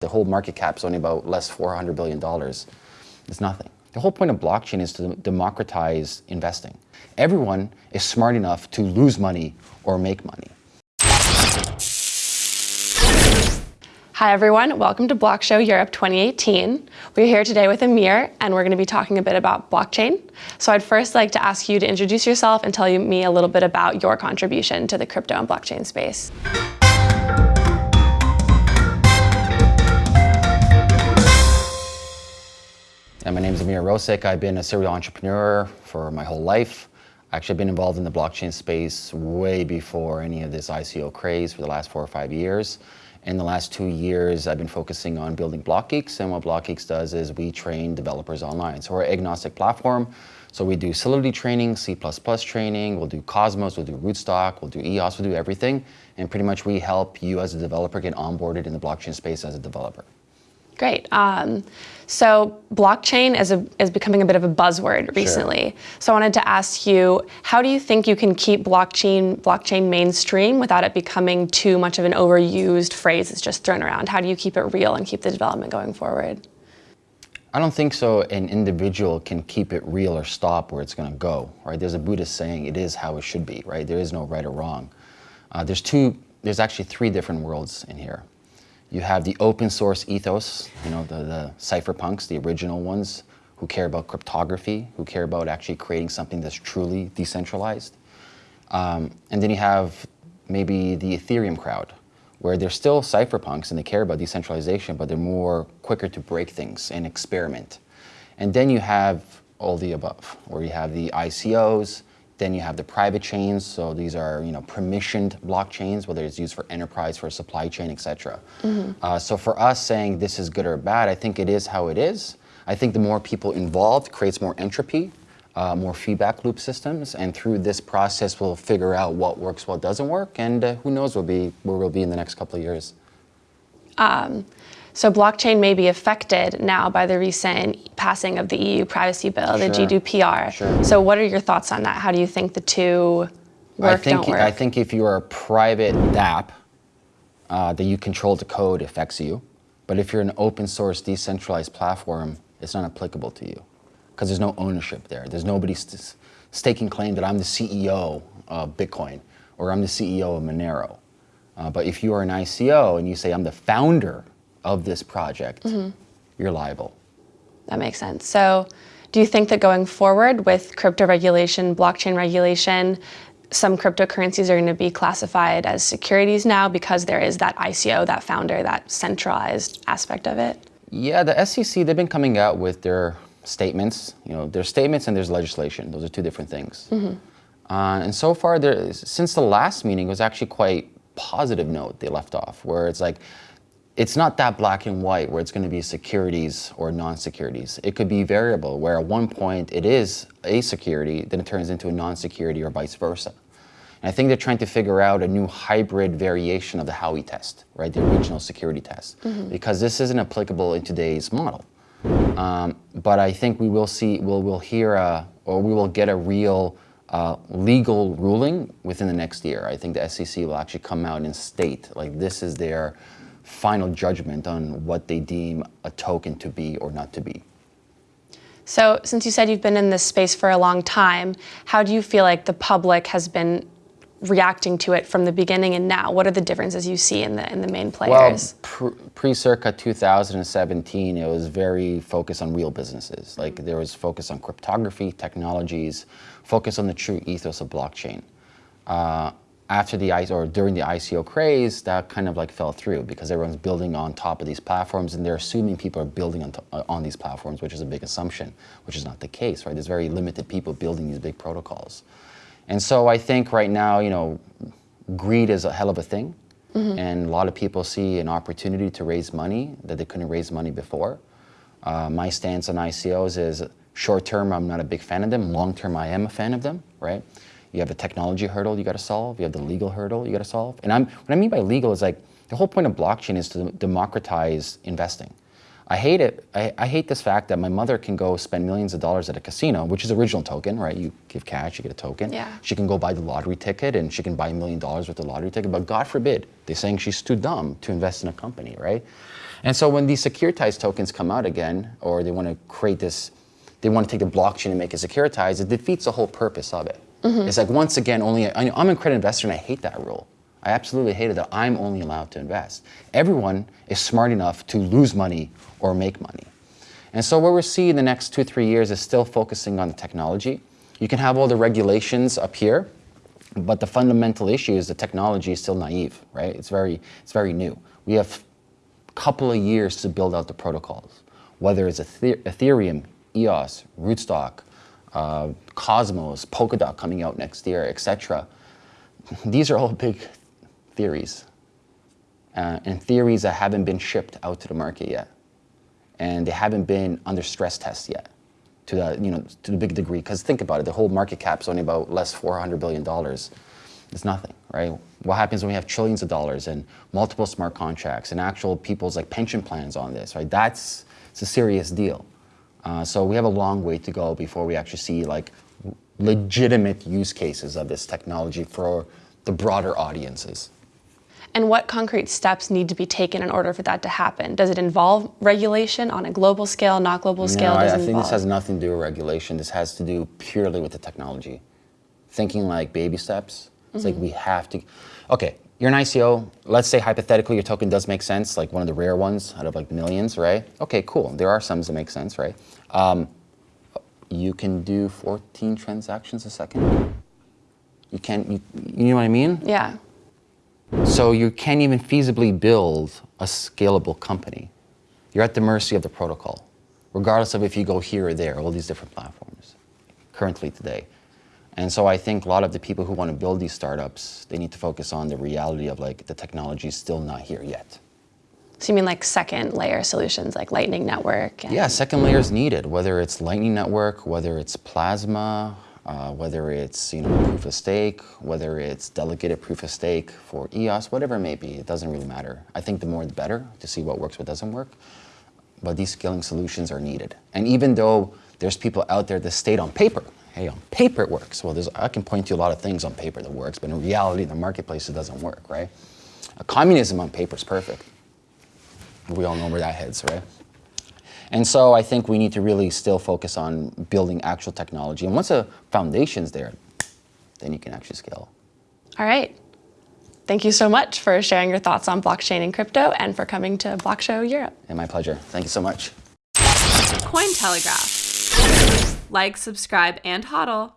The whole market cap is only about less $400 billion. It's nothing. The whole point of blockchain is to democratize investing. Everyone is smart enough to lose money or make money. Hi everyone, welcome to Block Show Europe 2018. We're here today with Ameer and we're going to be talking a bit about blockchain. So I'd first like to ask you to introduce yourself and tell me a little bit about your contribution to the crypto and blockchain space. And my name is Ameer Rosic. I've been a serial entrepreneur for my whole life. Actually, I've been involved in the blockchain space way before any of this ICO craze for the last four or five years. In the last two years, I've been focusing on building BlockGeeks, and what BlockGeeks does is we train developers online. So we're an agnostic platform, so we do Solidity training, C++ training, we'll do Cosmos, we'll do Rootstock, we'll do EOS, we'll do everything, and pretty much we help you as a developer get onboarded in the blockchain space as a developer. Great. Um, so blockchain is, a, is becoming a bit of a buzzword recently. Sure. So I wanted to ask you, how do you think you can keep blockchain, blockchain mainstream without it becoming too much of an overused phrase that's just thrown around? How do you keep it real and keep the development going forward? I don't think so an individual can keep it real or stop where it's going to go, right? There's a Buddhist saying, it is how it should be, right? There is no right or wrong. Uh, there's two, there's actually three different worlds in here. You have the open source ethos, you know, the, the cypherpunks, the original ones, who care about cryptography, who care about actually creating something that's truly decentralized. Um, and then you have maybe the Ethereum crowd, where they're still cypherpunks and they care about decentralization, but they're more quicker to break things and experiment. And then you have all the above, where you have the ICOs, then you have the private chains. So these are you know permissioned blockchains, whether it's used for enterprise, for supply chain, etc. Mm -hmm. uh, so for us saying this is good or bad, I think it is how it is. I think the more people involved creates more entropy, uh, more feedback loop systems, and through this process we'll figure out what works, what doesn't work, and uh, who knows we'll be, where we'll be in the next couple of years. Um, so blockchain may be affected now by the recent passing of the EU privacy bill, sure. the GDPR. Sure. So what are your thoughts on that? How do you think the two work, I think, don't work? I think if you are a private dApp, uh, that you control the code affects you. But if you're an open source decentralized platform, it's not applicable to you because there's no ownership there. There's nobody st staking claim that I'm the CEO of Bitcoin or I'm the CEO of Monero. Uh, but if you are an ICO and you say I'm the founder of this project, mm -hmm. you're liable. That makes sense. So do you think that going forward with crypto regulation, blockchain regulation, some cryptocurrencies are going to be classified as securities now because there is that ICO, that founder, that centralized aspect of it? Yeah, the SEC, they've been coming out with their statements. You know, there's statements and there's legislation. Those are two different things. Mm -hmm. uh, and so far, there, since the last meeting, it was actually quite positive note they left off, where it's like, it's not that black and white where it's going to be securities or non-securities. It could be variable where at one point it is a security, then it turns into a non-security or vice versa. And I think they're trying to figure out a new hybrid variation of the Howey test, right? The original security test, mm -hmm. because this isn't applicable in today's model. Um, but I think we will see, we'll, we'll hear, a, or we will get a real uh, legal ruling within the next year. I think the SEC will actually come out and state, like this is their final judgment on what they deem a token to be or not to be. So since you said you've been in this space for a long time, how do you feel like the public has been reacting to it from the beginning and now? What are the differences you see in the in the main players? Well, pre-circa 2017, it was very focused on real businesses. Like there was focus on cryptography, technologies, focus on the true ethos of blockchain. Uh, after the ICO or during the ICO craze, that kind of like fell through because everyone's building on top of these platforms and they're assuming people are building on, uh, on these platforms, which is a big assumption, which is not the case, right? There's very limited people building these big protocols. And so I think right now, you know, greed is a hell of a thing. Mm -hmm. And a lot of people see an opportunity to raise money that they couldn't raise money before. Uh, my stance on ICOs is short term, I'm not a big fan of them. Long term, I am a fan of them, right? You have a technology hurdle you got to solve. You have the legal hurdle you got to solve. And I'm, what I mean by legal is like, the whole point of blockchain is to democratize investing. I hate it. I, I, hate this fact that my mother can go spend millions of dollars at a casino, which is original token, right? You give cash, you get a token. Yeah. She can go buy the lottery ticket and she can buy a million dollars worth of lottery ticket. But God forbid, they're saying she's too dumb to invest in a company, right? And so when these securitized tokens come out again, or they want to create this, they want to take the blockchain and make it securitized, it defeats the whole purpose of it. Mm-hmm. It's like once again, only I, I'm a credit investor and I hate that rule. I absolutely hate it that I'm only allowed to invest. Everyone is smart enough to lose money or make money. And so what we're seeing in the next two, three years is still focusing on the technology. You can have all the regulations up here, but the fundamental issue is the technology is still naive, right? It's very, it's very new. We have a couple of years to build out the protocols, whether it's Ethereum, EOS, Rootstock, uh, Cosmos, Polkadot coming out next year, etc. These are all big theories, uh, and theories that haven't been shipped out to the market yet, and they haven't been under stress test yet to the you know to the big degree. Because think about it, the whole market cap's only about less 400 billion dollars. It's nothing, right? What happens when we have trillions of dollars and multiple smart contracts and actual people's like pension plans on this, right? That's it's a serious deal. Uh, so we have a long way to go before we actually see like legitimate use cases of this technology for the broader audiences. And what concrete steps need to be taken in order for that to happen? Does it involve regulation on a global scale, not global scale? No, I, I think this has nothing to do with regulation. This has to do purely with the technology. Thinking like baby steps. It's like we have to. Okay, you're an ICO. Let's say hypothetically your token does make sense, like one of the rare ones out of like millions, right? Okay, cool. There are some that make sense, right? Um, you can do 14 transactions a second. You can't. You, you know what I mean? Yeah. So you can't even feasibly build a scalable company. You're at the mercy of the protocol, regardless of if you go here or there, all these different platforms currently today. And so I think a lot of the people who want to build these startups, they need to focus on the reality of like the technology is still not here yet. So you mean like second layer solutions like Lightning Network? And Yeah, second layer is needed, whether it's Lightning Network, whether it's Plasma, uh, whether it's you know proof of stake, whether it's delegated proof of stake for EOS, whatever it may be, it doesn't really matter. I think the more the better to see what works, what doesn't work. But these scaling solutions are needed. And even though there's people out there that state on paper, hey, on paper it works. Well, there's, I can point to a lot of things on paper that works, but in reality, in the marketplace, it doesn't work, right? Uh, communism on paper is perfect. We all know where that heads, right? And so I think we need to really still focus on building actual technology. And once the foundation's there, then you can actually scale. All right. Thank you so much for sharing your thoughts on blockchain and crypto and for coming to Block Show Europe. And my pleasure. Thank you so much. Cointelegraph. Like, subscribe, and hodl.